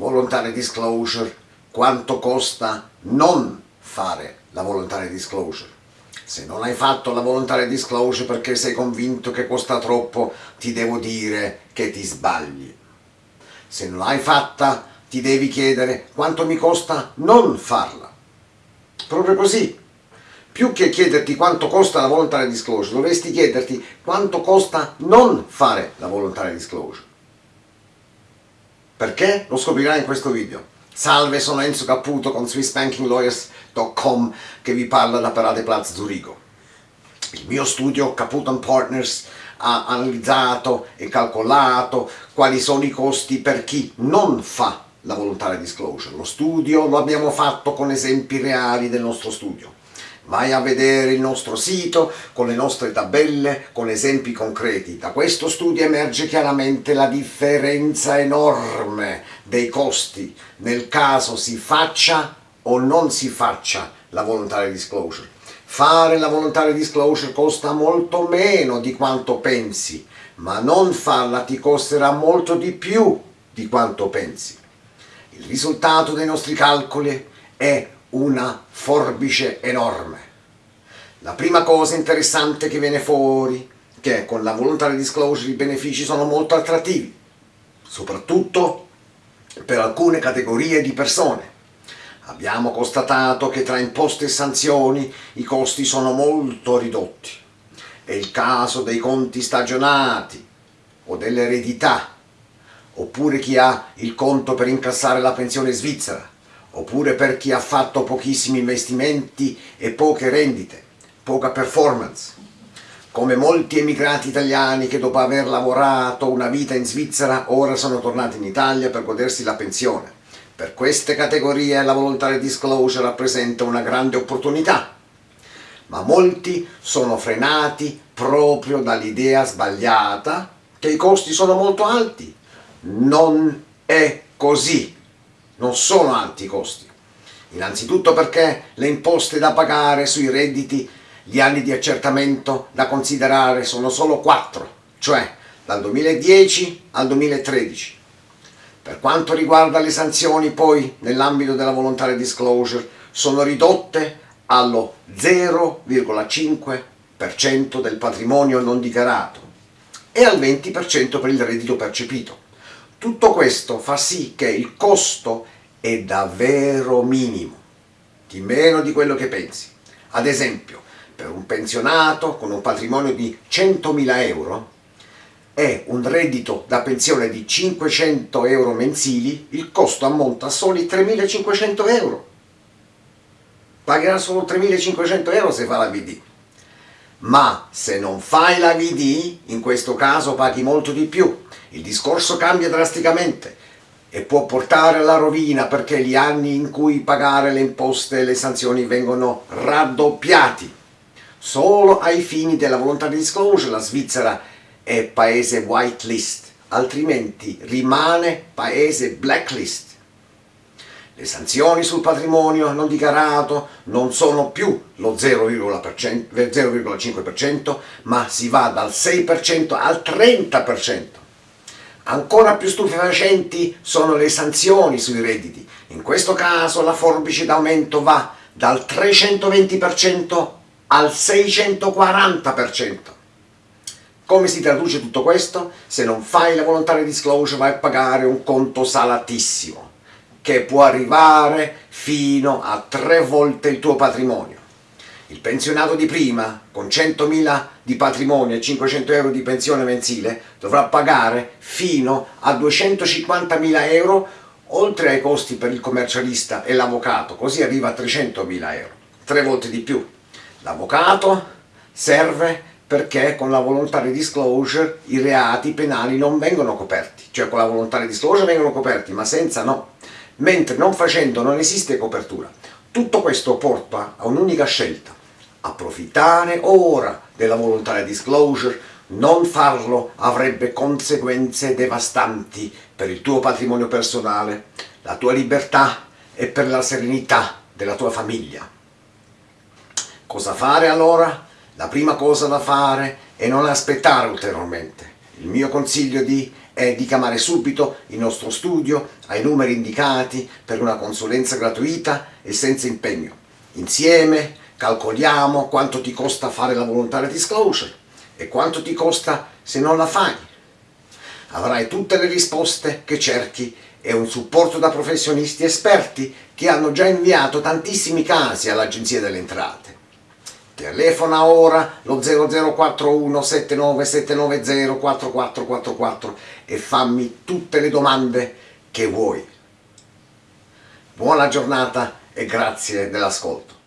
voluntary disclosure, quanto costa non fare la voluntary disclosure. Se non hai fatto la voluntary disclosure perché sei convinto che costa troppo, ti devo dire che ti sbagli. Se non l'hai fatta, ti devi chiedere quanto mi costa non farla. Proprio così. Più che chiederti quanto costa la voluntary disclosure, dovresti chiederti quanto costa non fare la voluntary disclosure. Perché? Lo scoprirai in questo video. Salve, sono Enzo Caputo con SwissBankingLawyers.com che vi parla da Parade Platz Zurigo. Il mio studio Caputo Partners ha analizzato e calcolato quali sono i costi per chi non fa la volontaria disclosure. Lo studio lo abbiamo fatto con esempi reali del nostro studio. Vai a vedere il nostro sito con le nostre tabelle, con esempi concreti. Da questo studio emerge chiaramente la differenza enorme dei costi nel caso si faccia o non si faccia la volontaria disclosure. Fare la volontaria disclosure costa molto meno di quanto pensi, ma non farla ti costerà molto di più di quanto pensi. Il risultato dei nostri calcoli è una forbice enorme. La prima cosa interessante che viene fuori è che con la voluntary disclosure i benefici sono molto attrattivi, soprattutto per alcune categorie di persone. Abbiamo constatato che tra imposte e sanzioni i costi sono molto ridotti. È il caso dei conti stagionati o dell'eredità, oppure chi ha il conto per incassare la pensione svizzera, oppure per chi ha fatto pochissimi investimenti e poche rendite, poca performance. Come molti emigrati italiani che dopo aver lavorato una vita in Svizzera ora sono tornati in Italia per godersi la pensione. Per queste categorie la voluntary disclosure rappresenta una grande opportunità, ma molti sono frenati proprio dall'idea sbagliata che i costi sono molto alti. Non è così non sono alti i costi. Innanzitutto perché le imposte da pagare sui redditi, gli anni di accertamento da considerare sono solo 4, cioè dal 2010 al 2013. Per quanto riguarda le sanzioni poi nell'ambito della volontaria disclosure sono ridotte allo 0,5% del patrimonio non dichiarato e al 20% per il reddito percepito. Tutto questo fa sì che il costo è davvero minimo, di meno di quello che pensi. Ad esempio, per un pensionato con un patrimonio di 100.000 euro e un reddito da pensione di 500 euro mensili, il costo ammonta a soli 3.500 euro. Pagherà solo 3.500 euro se fa la VD. Ma se non fai la VD, in questo caso paghi molto di più, il discorso cambia drasticamente e può portare alla rovina perché gli anni in cui pagare le imposte e le sanzioni vengono raddoppiati. Solo ai fini della volontà di disclosure la Svizzera è paese whitelist, altrimenti rimane paese blacklist. Le sanzioni sul patrimonio non dichiarato non sono più lo 0,5% ma si va dal 6% al 30%. Ancora più stupefacenti sono le sanzioni sui redditi. In questo caso la forbice d'aumento va dal 320% al 640%. Come si traduce tutto questo? Se non fai la volontaria disclosure vai a pagare un conto salatissimo che può arrivare fino a tre volte il tuo patrimonio. Il pensionato di prima, con 100.000 di patrimonio e 500 euro di pensione mensile, dovrà pagare fino a 250.000 euro oltre ai costi per il commercialista e l'avvocato, così arriva a 300.000 euro, tre volte di più. L'avvocato serve perché con la volontaria disclosure i reati penali non vengono coperti, cioè con la volontaria disclosure vengono coperti, ma senza no, mentre non facendo non esiste copertura. Tutto questo porta a un'unica scelta, approfittare ora della volontaria disclosure, non farlo avrebbe conseguenze devastanti per il tuo patrimonio personale, la tua libertà e per la serenità della tua famiglia. Cosa fare allora? La prima cosa da fare è non aspettare ulteriormente. Il mio consiglio di, è di chiamare subito il nostro studio ai numeri indicati per una consulenza gratuita e senza impegno. Insieme calcoliamo quanto ti costa fare la volontaria disclosure e quanto ti costa se non la fai. Avrai tutte le risposte che cerchi e un supporto da professionisti esperti che hanno già inviato tantissimi casi all'Agenzia delle Entrate. Telefona ora lo 0041 79790 4444 e fammi tutte le domande che vuoi. Buona giornata e grazie dell'ascolto.